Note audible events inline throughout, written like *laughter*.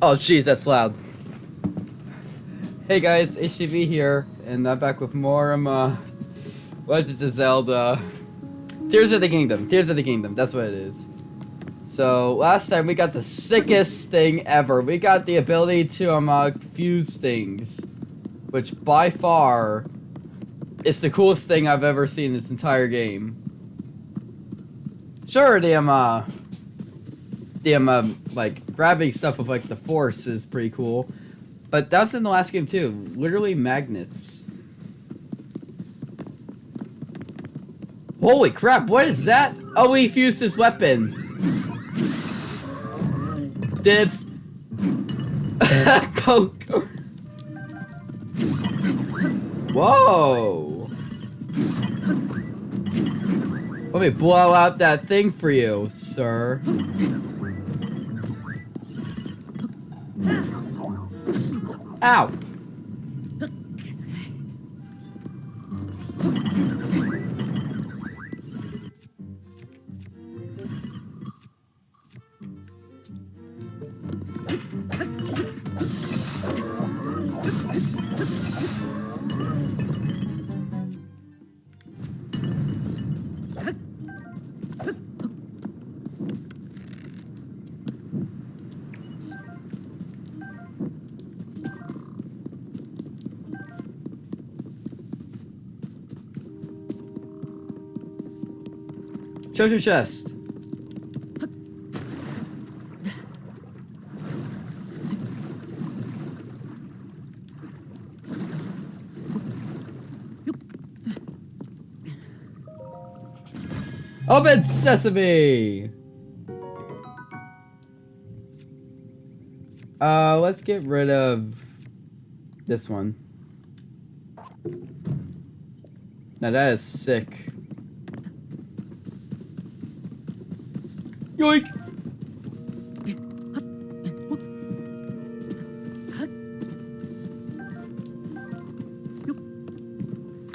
Oh, jeez, that's loud. Hey guys, HTV here, and I'm back with more um, uh, Legends of Zelda. Tears of the Kingdom. Tears of the Kingdom. That's what it is. So last time we got the sickest thing ever. We got the ability to um uh, fuse things, which by far is the coolest thing I've ever seen in this entire game. Sure, the um uh, the um like grabbing stuff with like the force is pretty cool, but that was in the last game too. Literally magnets. Holy crap! What is that? Oh, he fused his weapon. Dibs. *laughs* go. Whoa. Let me blow out that thing for you, sir. Ow. Treasure chest. Open sesame! Uh, let's get rid of this one. Now that is sick. Yoink!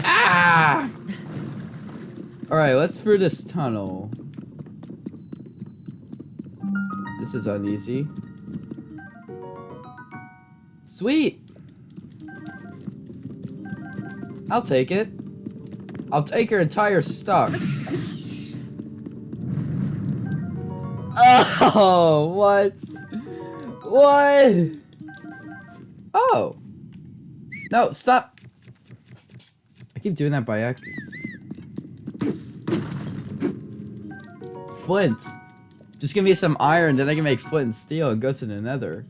Ah! Alright, let's through this tunnel. This is uneasy. Sweet! I'll take it. I'll take your entire stuff. Oh, what? What? Oh. No, stop. I keep doing that by accident. Flint. Just give me some iron, then I can make flint and steel and go to the nether.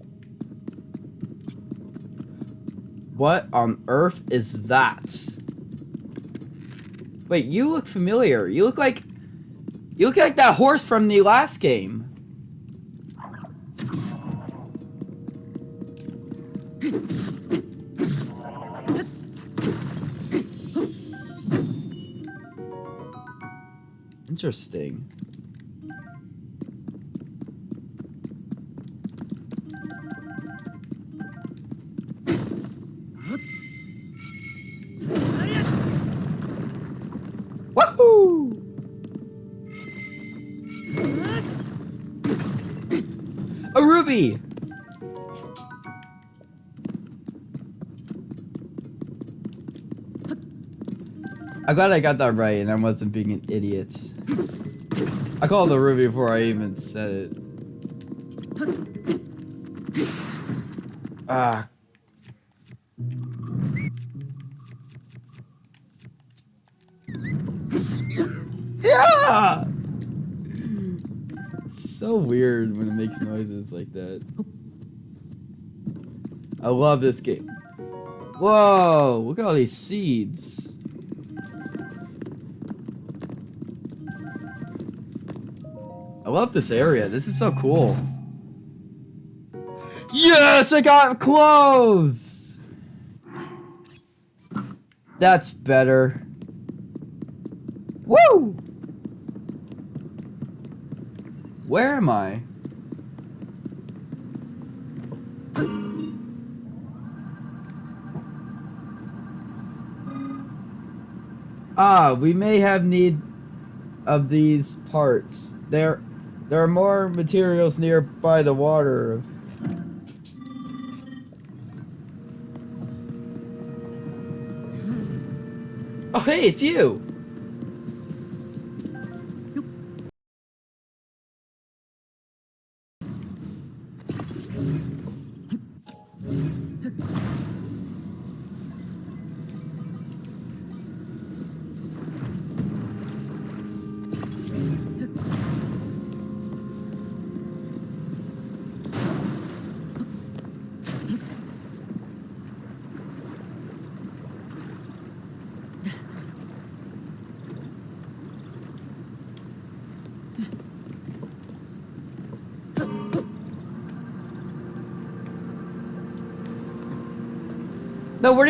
What on earth is that? Wait, you look familiar. You look like... You look like that horse from the last game. Interesting. I'm glad I got that right and I wasn't being an idiot. I called the ruby before I even said it. Ah. Yeah! It's so weird when it makes noises like that. I love this game. Whoa, look at all these seeds. Love this area. This is so cool. Yes, I got clothes! That's better. Woo! Where am I? Ah, we may have need of these parts. There there are more materials nearby the water. Oh, hey, it's you!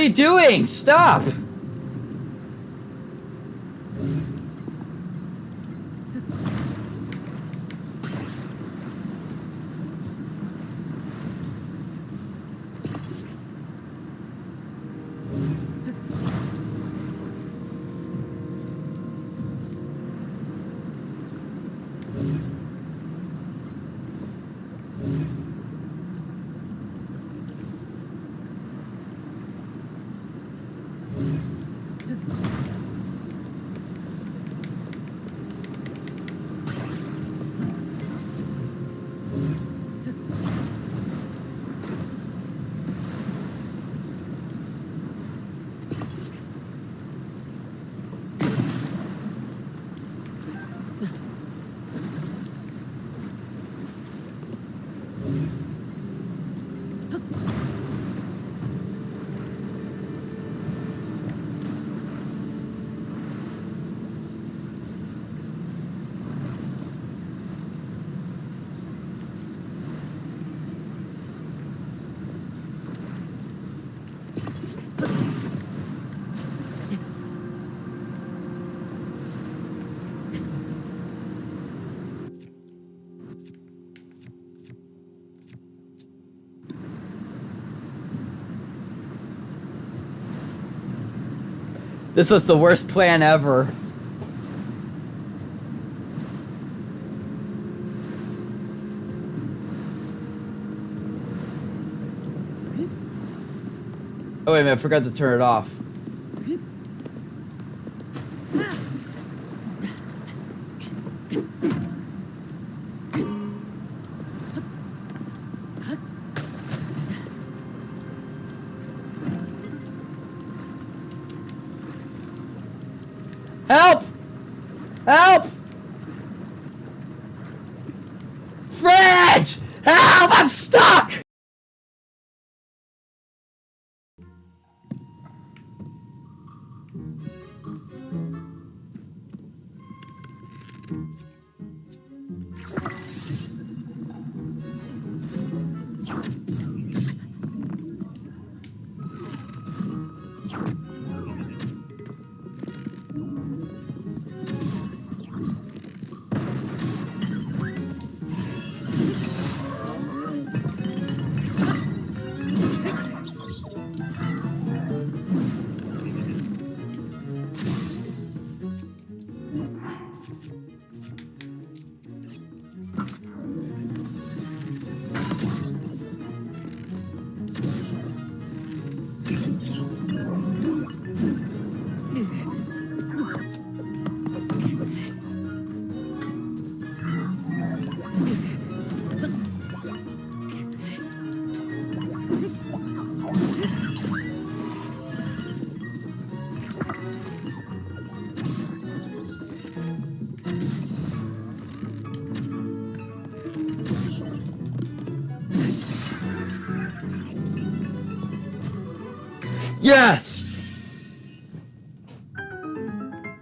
You doing? Stop! This was the worst plan ever. Oh wait a minute, I forgot to turn it off. Yes!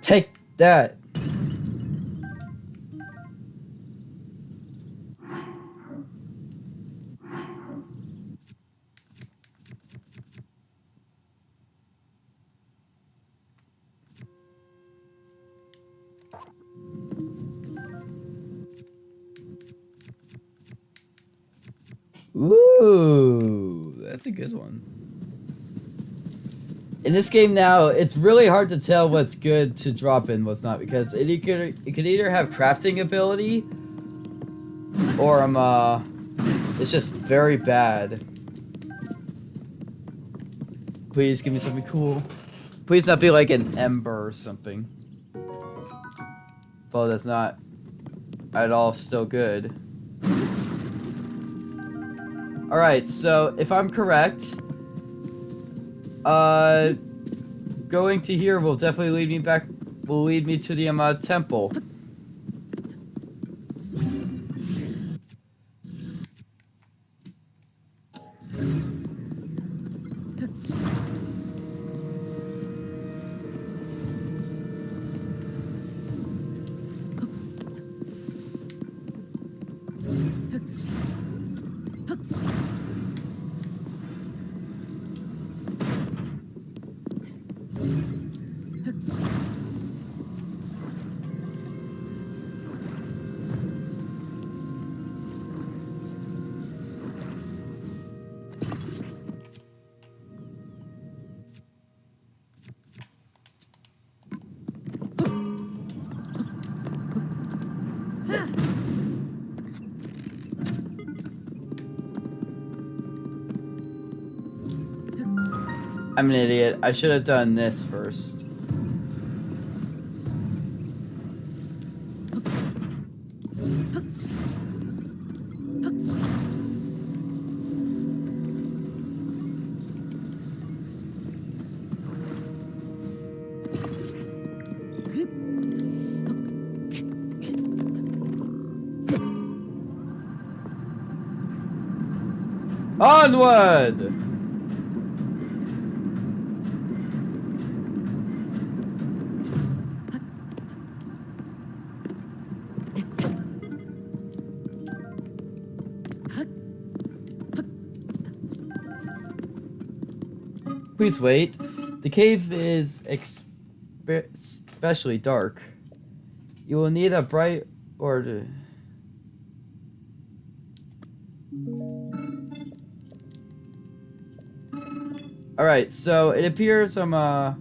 Take that. This game now, it's really hard to tell what's good to drop in, what's not, because it, could it could either have crafting ability, or um, uh, it's just very bad. Please give me something cool. Please not be like an ember or something. Well, that's not at all still good. Alright, so if I'm correct, uh, going to here will definitely lead me back, will lead me to the um, uh, temple. An idiot. I should have done this first. Onward! Please wait. The cave is especially dark. You will need a bright or... Alright, so it appears I'm, uh...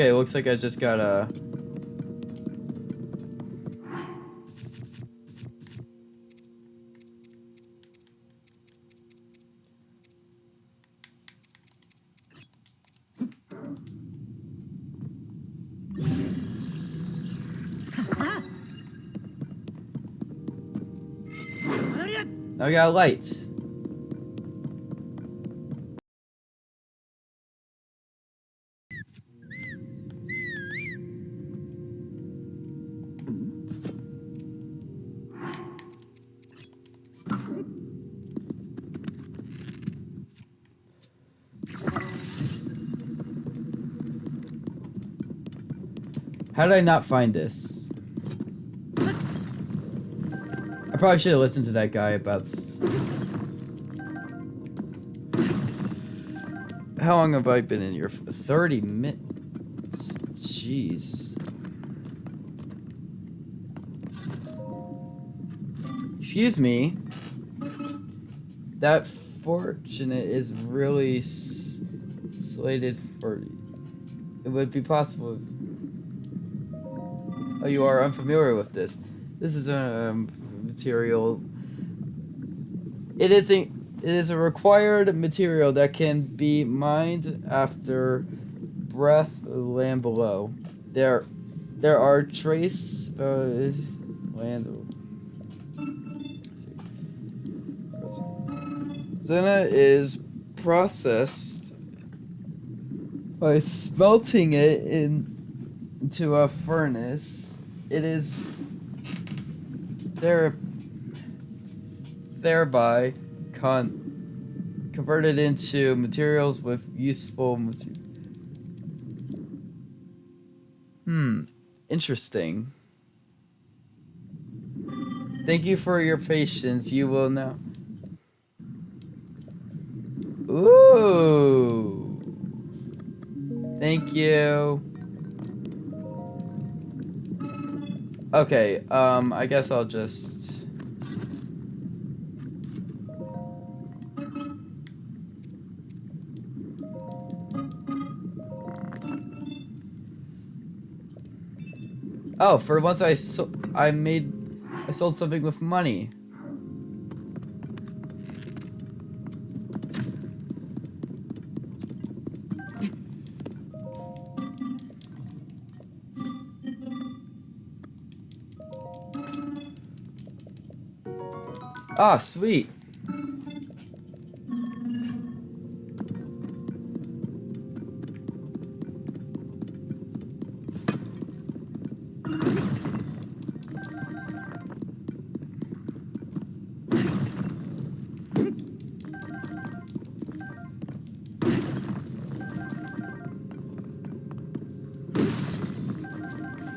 Okay, looks like I just got a... We got lights. How did I not find this? I probably should have listened to that guy about... How long have I been in here? 30 minutes. Jeez. Excuse me. That fortunate is really slated for... It would be possible you are unfamiliar with this. This is a um, material. It is a it is a required material that can be mined after breath land below. There, there are trace uh, land. Zena is processed by smelting it in to a furnace, it is there thereby con converted into materials with useful material. Hmm, interesting. Thank you for your patience. You will now. Ooh. Thank you. Okay, um, I guess I'll just... Oh, for once I so I made I sold something with money. Ah, sweet.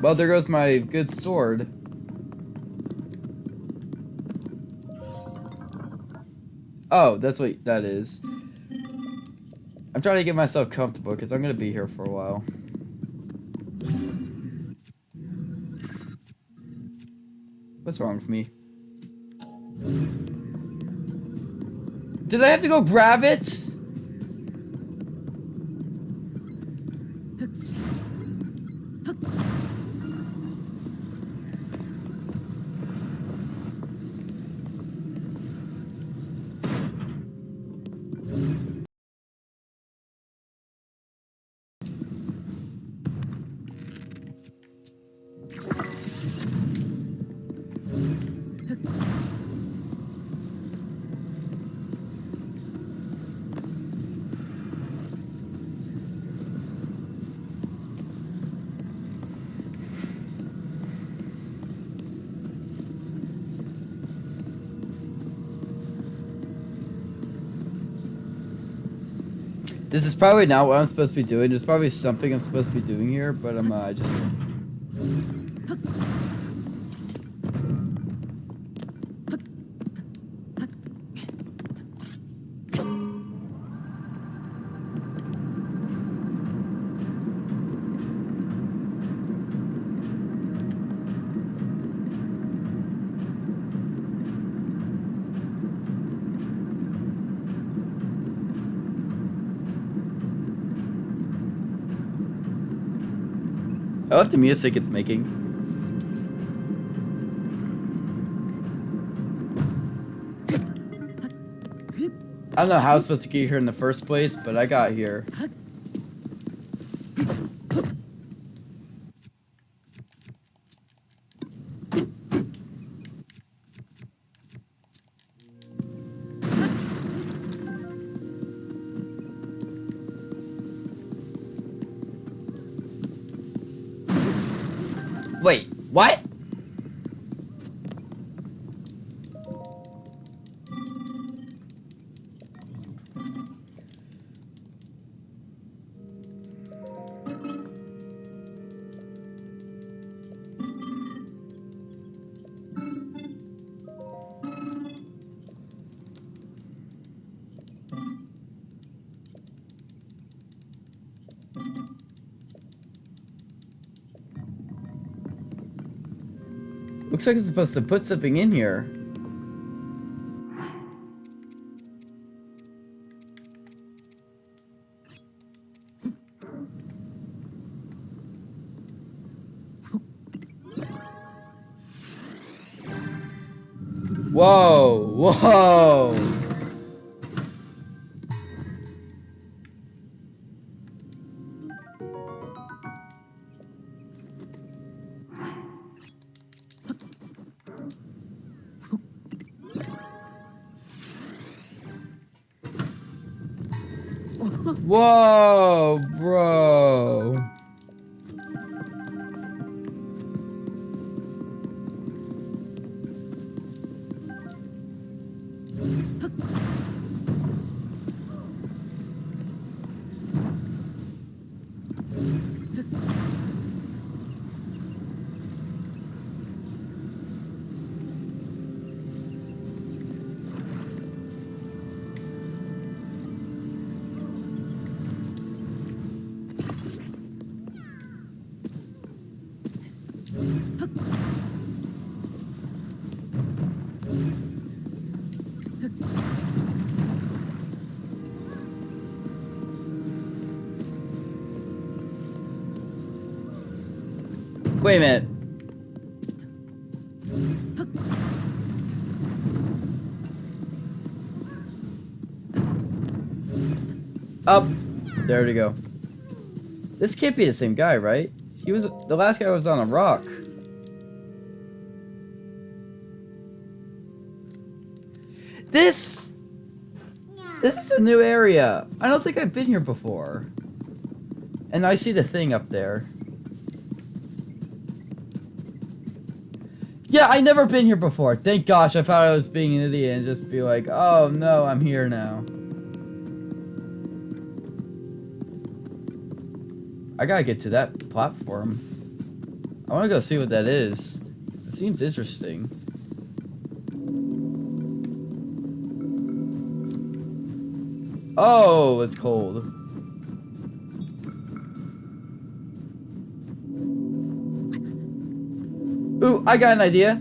Well, there goes my good sword. Oh, that's what that is. I'm trying to get myself comfortable because I'm going to be here for a while. What's wrong with me? Did I have to go grab it? This is probably not what I'm supposed to be doing. There's probably something I'm supposed to be doing here, but I'm uh, just... the music it's making. I don't know how I was supposed to get here in the first place, but I got here. What? Looks like it's supposed to put something in here. Wait a minute. Up. There we go. This can't be the same guy, right? He was the last guy was on a rock. This This is a new area. I don't think I've been here before. And I see the thing up there. Yeah, I never been here before. Thank gosh, I thought I was being an idiot and just be like, oh no, I'm here now. I gotta get to that platform. I wanna go see what that is. It seems interesting. Oh, it's cold. Ooh, I got an idea.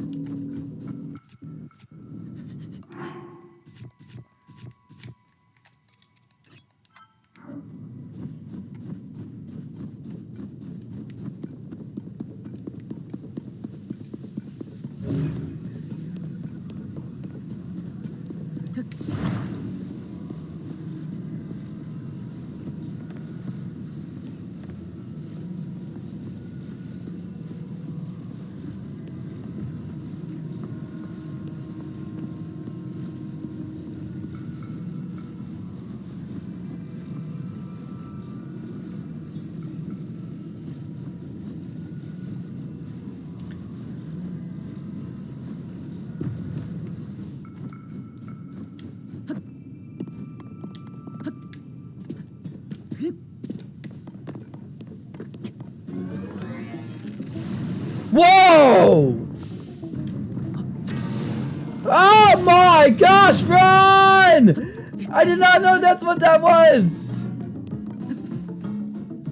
I did not know that's what that was!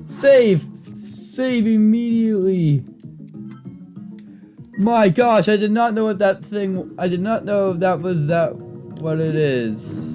Save. Save immediately. My gosh, I did not know what that thing... I did not know that was that... What it is.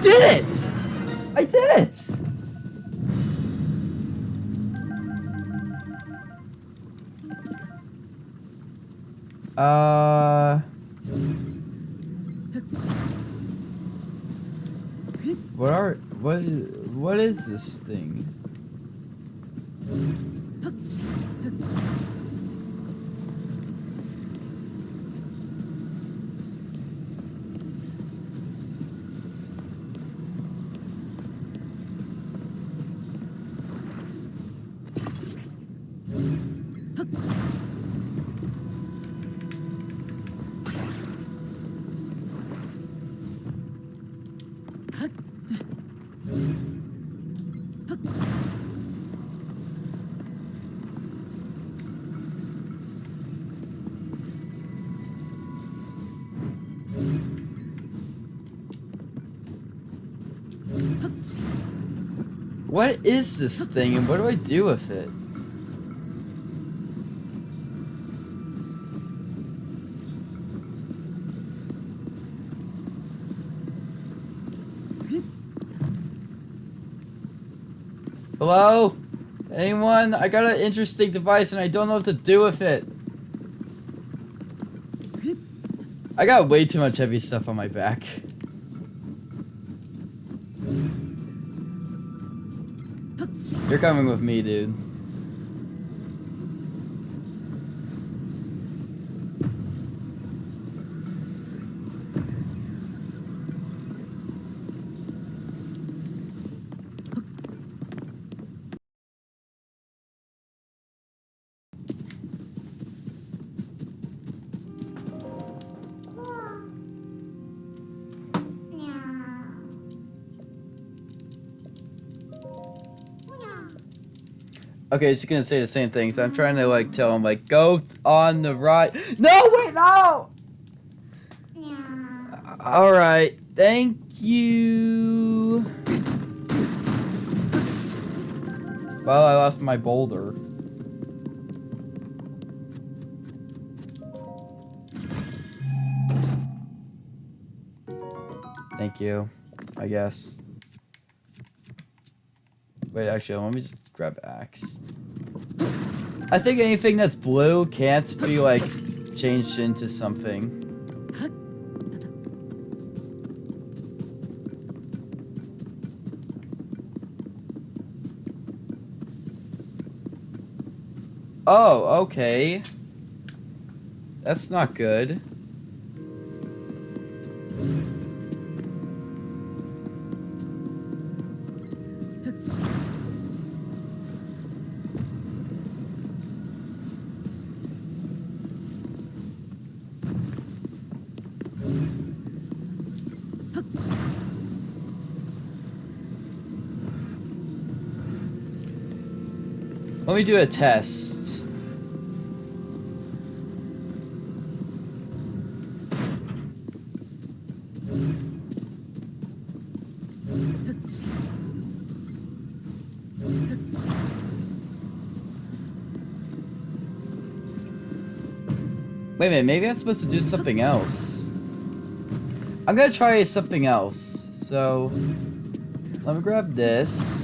Did it! I did it! Uh... What are... What. What is this What is this thing and what do I do with it? Hello? Anyone? I got an interesting device and I don't know what to do with it. I got way too much heavy stuff on my back. Coming with me, dude. Okay, she's gonna say the same things. I'm trying to like tell him like go on the right. No, wait, no. All right, thank you. Well, I lost my boulder. Thank you, I guess. Wait, actually, let me just grab axe. I think anything that's blue can't be, like, changed into something. Oh, okay. That's not good. Me do a test. Wait a minute, maybe I'm supposed to do something else. I'm gonna try something else. So, let me grab this.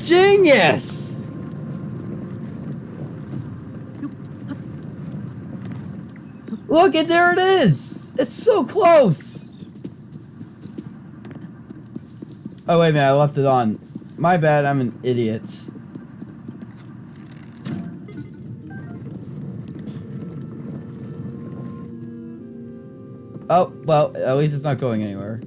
Genius! Look, and there it is! It's so close! Oh, wait a minute, I left it on. My bad, I'm an idiot. Oh, well, at least it's not going anywhere.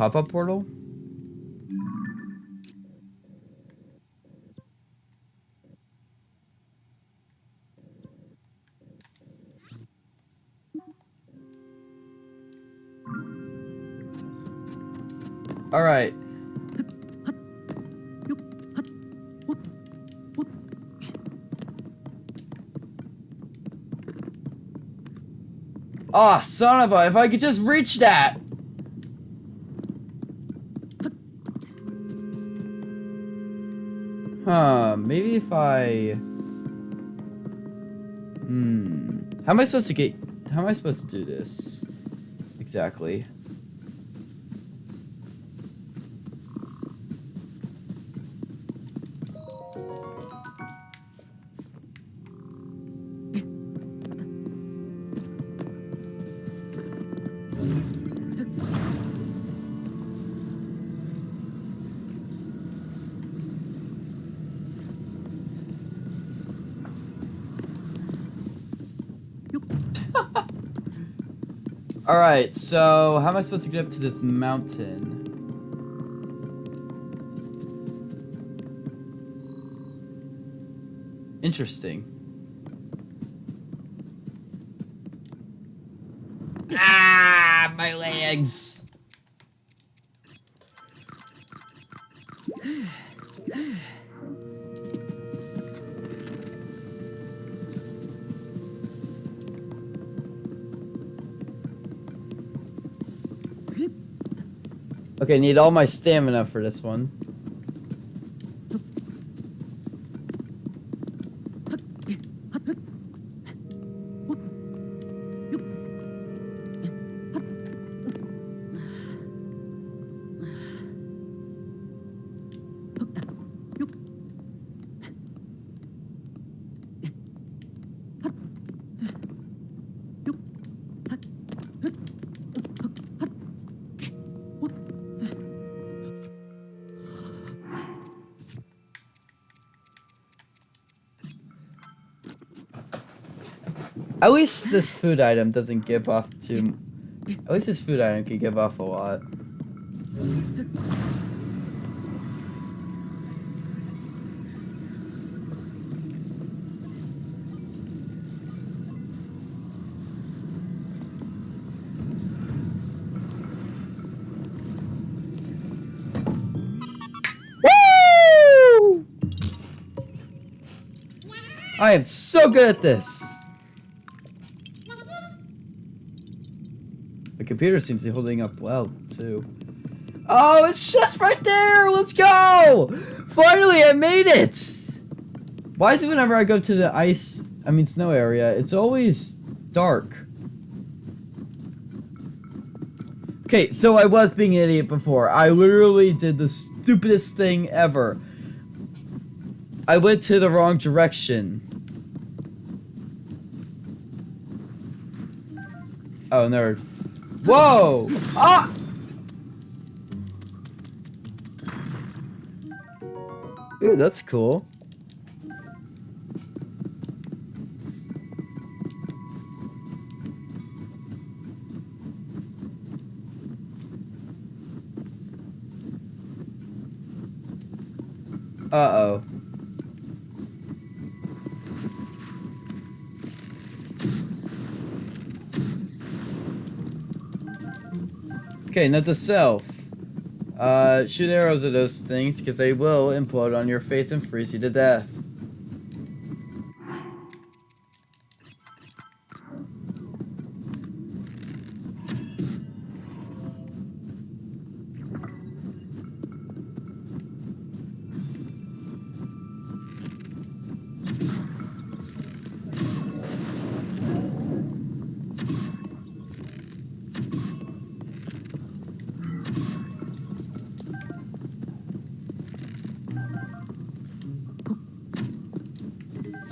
pop-up portal? All right. Ah, oh, son of a, if I could just reach that! If I... Hmm. How am I supposed to get... How am I supposed to do this? Exactly. Alright, so how am I supposed to get up to this mountain? Interesting. Ah, my legs! Okay, need all my stamina for this one. Least this food item doesn't give off too... At least this food item can give off a lot. Woo! I am so good at this! Computer seems to be holding up well, too. Oh, it's just right there! Let's go! Finally, I made it! Why is it whenever I go to the ice, I mean snow area, it's always dark? Okay, so I was being an idiot before. I literally did the stupidest thing ever. I went to the wrong direction. Oh, no. Whoa! Ah! Ooh, that's cool. Uh-oh. Okay, to self. Uh, shoot arrows at those things because they will implode on your face and freeze you to death.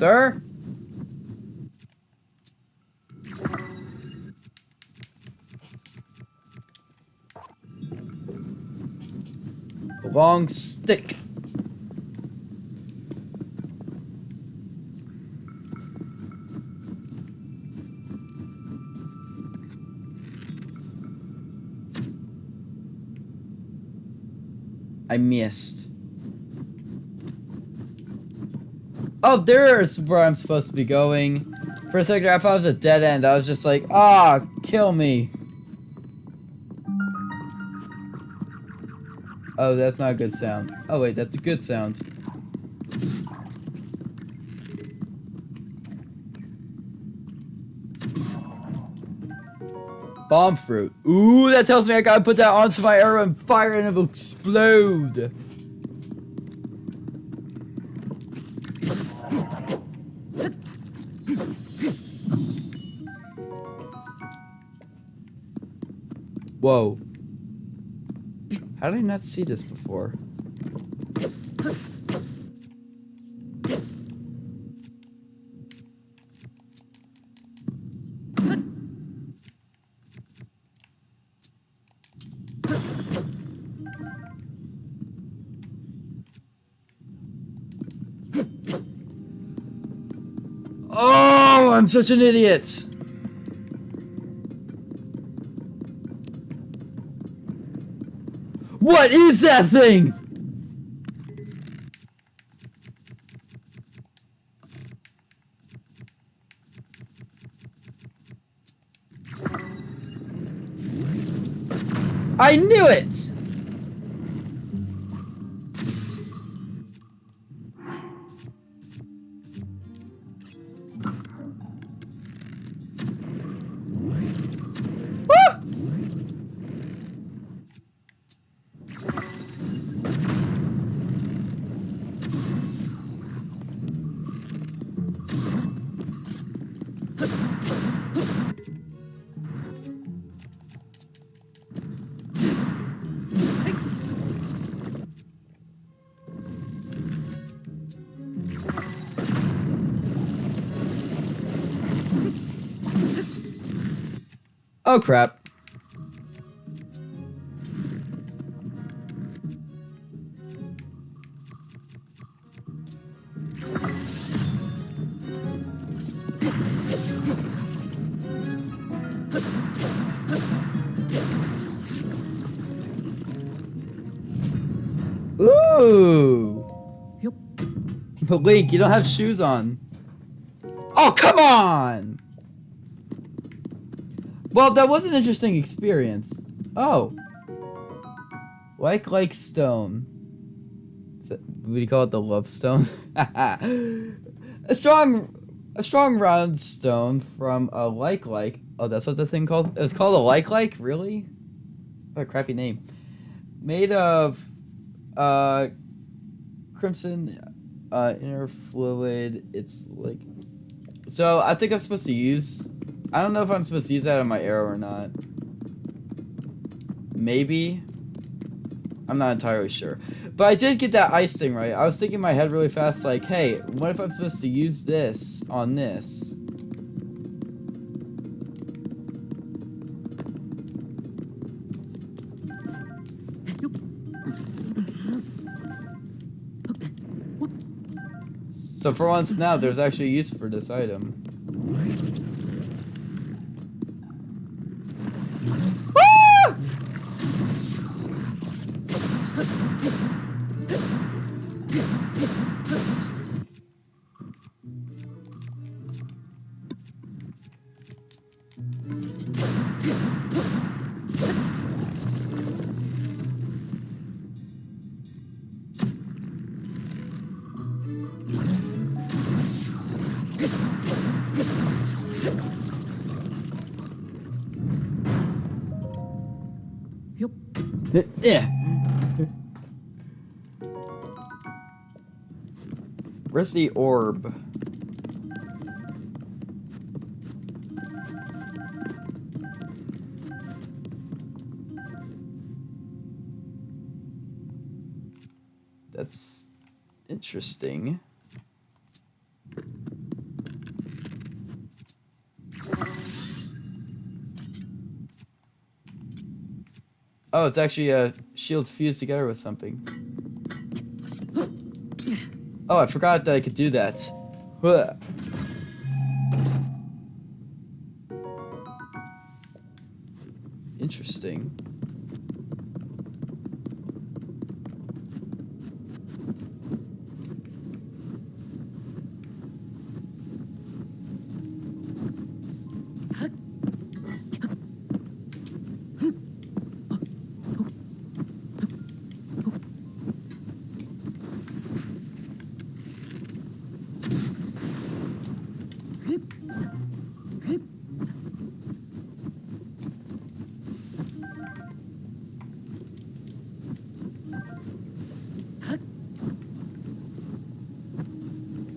Sir? Long stick. I missed. Oh, there's where I'm supposed to be going. For a second, I thought it was a dead end. I was just like, ah, kill me. Oh, that's not a good sound. Oh wait, that's a good sound. Bomb fruit. Ooh, that tells me I gotta put that onto my arrow and fire and it'll explode. Whoa. How did I not see this before? Oh, I'm such an idiot. What is that thing? I knew it! Oh crap. Ooh. But Link, you don't have shoes on. Oh, come on! Well, that was an interesting experience. Oh. Like like stone. That, what do you call it? The love stone? *laughs* a strong a strong round stone from a like like. Oh, that's what the thing calls it's called a like like? Really? What a crappy name. Made of uh crimson uh inner fluid. It's like so I think I'm supposed to use I don't know if I'm supposed to use that on my arrow or not. Maybe. I'm not entirely sure. But I did get that ice thing right. I was thinking in my head really fast, like, hey, what if I'm supposed to use this on this? So for once now, there's actually use for this item. Where's the orb? That's interesting. Oh, it's actually a shield fused together with something. Oh, I forgot that I could do that.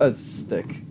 A stick.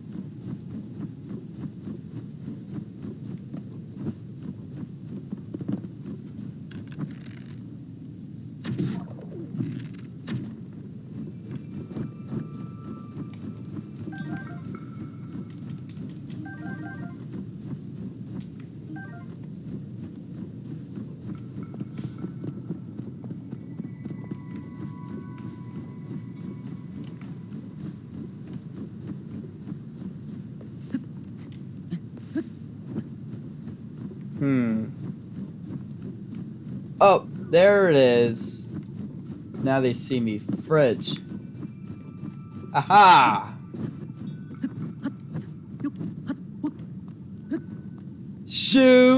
There it is. Now they see me. Fridge. Aha! Shoot!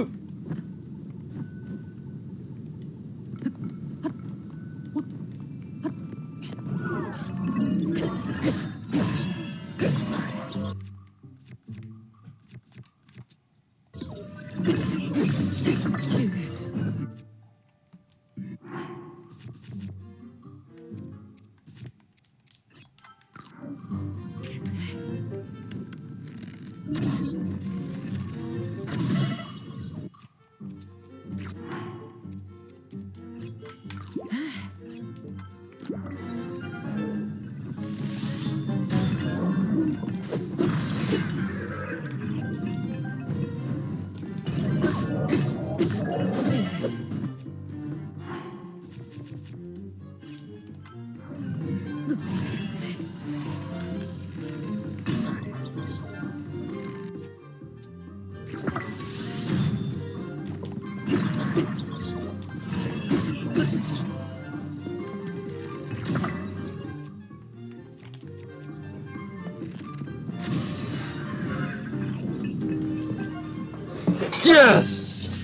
Yes!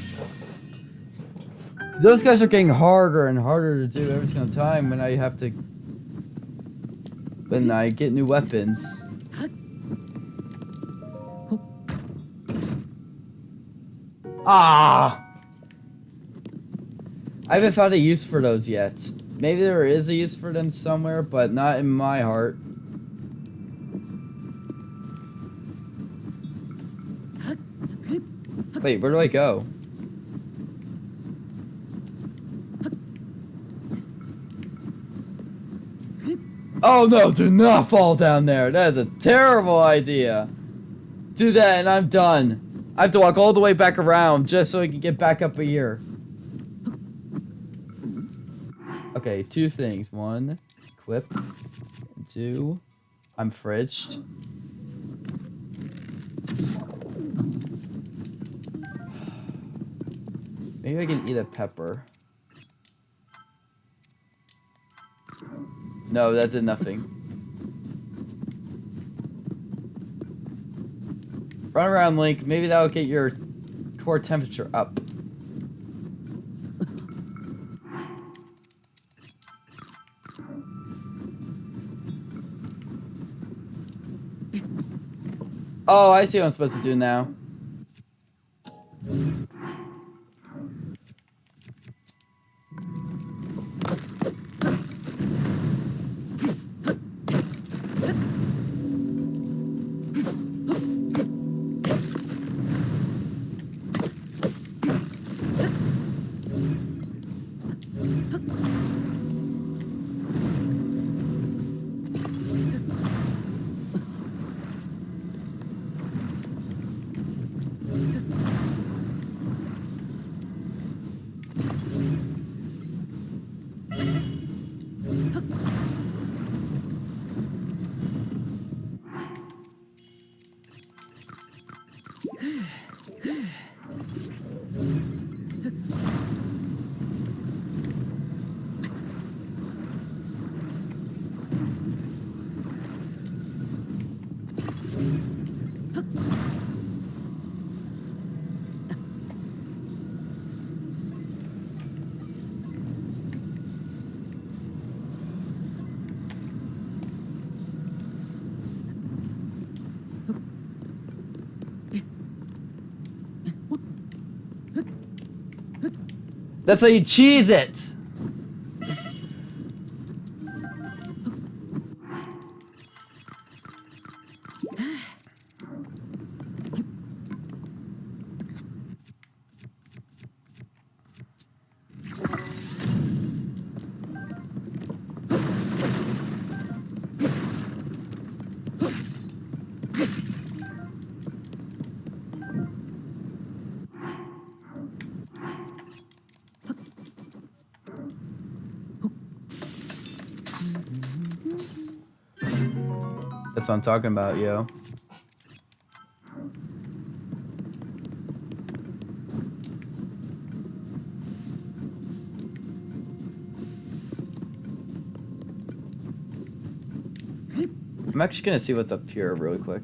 Those guys are getting harder and harder to do every single time when I have to... When I get new weapons. Ah! I haven't found a use for those yet. Maybe there is a use for them somewhere, but not in my heart. Wait, where do I go? Oh no, do not fall down there. That is a terrible idea. Do that and I'm done. I have to walk all the way back around just so I can get back up a year. Okay, two things. One, equip. Two, I'm fridged. Maybe I can eat a pepper. No, that did nothing. Run around, Link. Maybe that'll get your core temperature up. Oh, I see what I'm supposed to do now. That's how you cheese it. What I'm talking about, yo. I'm actually gonna see what's up here really quick.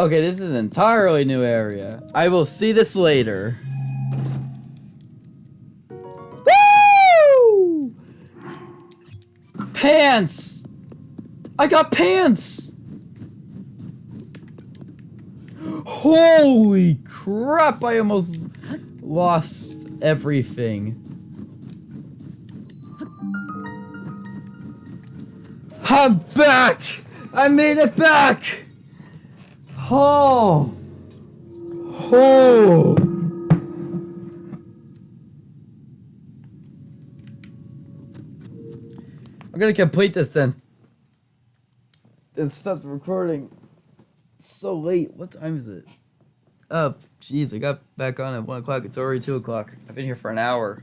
Okay, this is an entirely new area. I will see this later. Woo! Pants! I got pants! Holy crap, I almost lost everything. I'm back! I made it back! Oh! Oh! I'm gonna complete this then. And stop the recording. It's so late. What time is it? Oh, jeez, I got back on at 1 o'clock. It's already 2 o'clock. I've been here for an hour.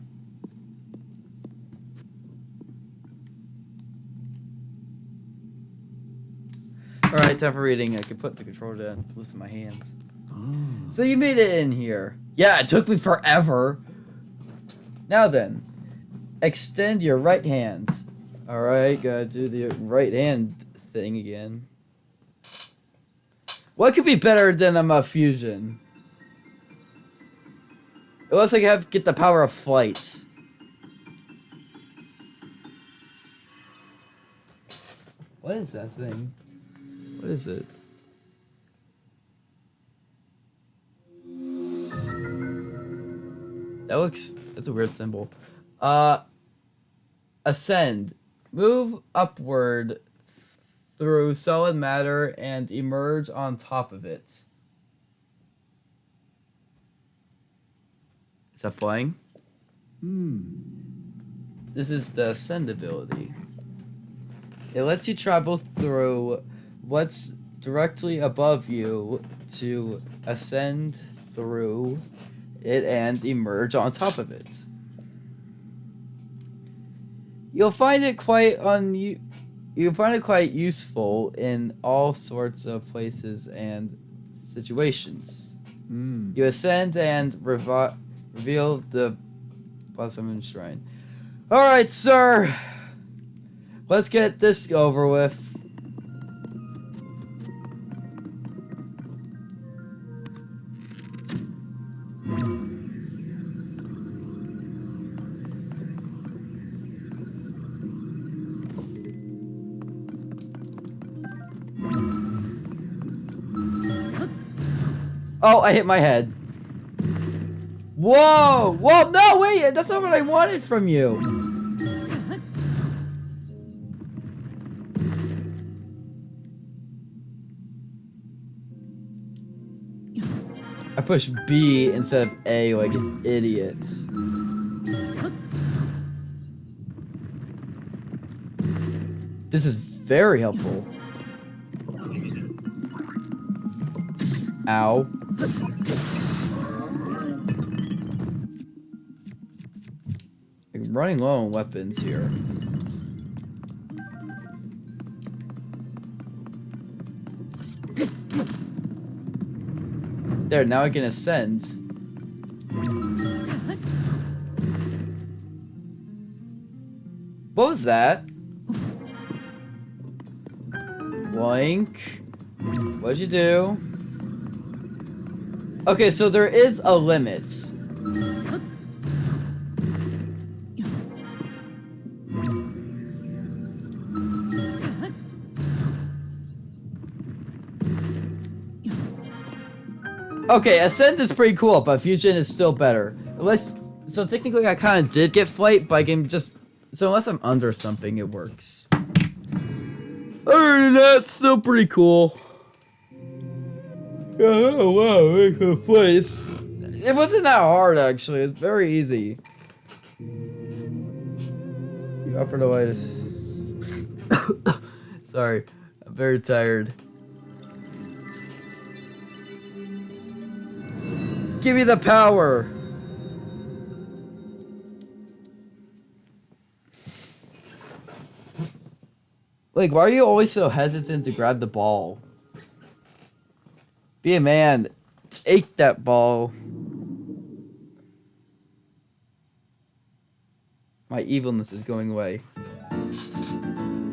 Time for reading. I can put the controller down, loosen my hands. Oh. So you made it in here. Yeah, it took me forever. Now then, extend your right hand. Alright, gotta do the right hand thing again. What could be better than a fusion? It looks like I have to get the power of flight. What is that thing? What is it? That looks that's a weird symbol. Uh ascend. Move upward through solid matter and emerge on top of it. Is that flying? Hmm. This is the ascend ability. It lets you travel through what's directly above you to ascend through it and emerge on top of it. You'll find it quite un you'll find it quite useful in all sorts of places and situations. Hmm. You ascend and revi- reveal the Blossom Shrine. Alright, sir! Let's get this over with. Oh, I hit my head. Whoa! Whoa! No, wait! That's not what I wanted from you! I pushed B instead of A like an idiot. This is very helpful. Ow. Running low on weapons here. There, now I can ascend. What was that? Blank. What'd you do? Okay, so there is a limit. Okay, Ascend is pretty cool, but Fusion is still better. Unless, so technically I kind of did get Flight, but I can just, so unless I'm under something, it works. Other that's still pretty cool. Oh, wow, make a place. It wasn't that hard, actually. It's very easy. You offered a way to... *coughs* Sorry, I'm very tired. Give me the power! Like, why are you always so hesitant to grab the ball? Be a man. Take that ball. My evilness is going away.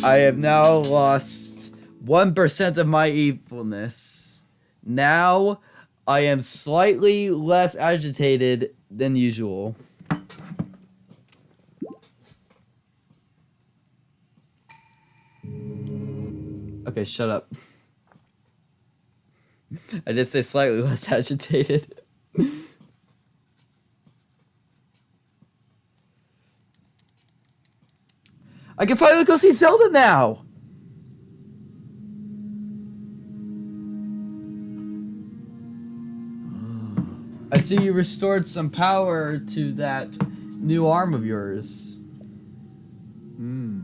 I have now lost 1% of my evilness. Now, I am slightly less agitated than usual. Okay, shut up. *laughs* I did say slightly less *laughs* agitated. I can finally go see Zelda now! I see you restored some power to that new arm of yours. Hmm.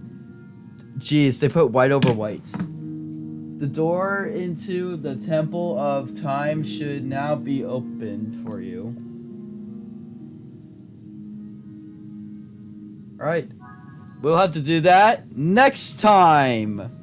Jeez, they put white over white. The door into the Temple of Time should now be opened for you. Alright. We'll have to do that next time.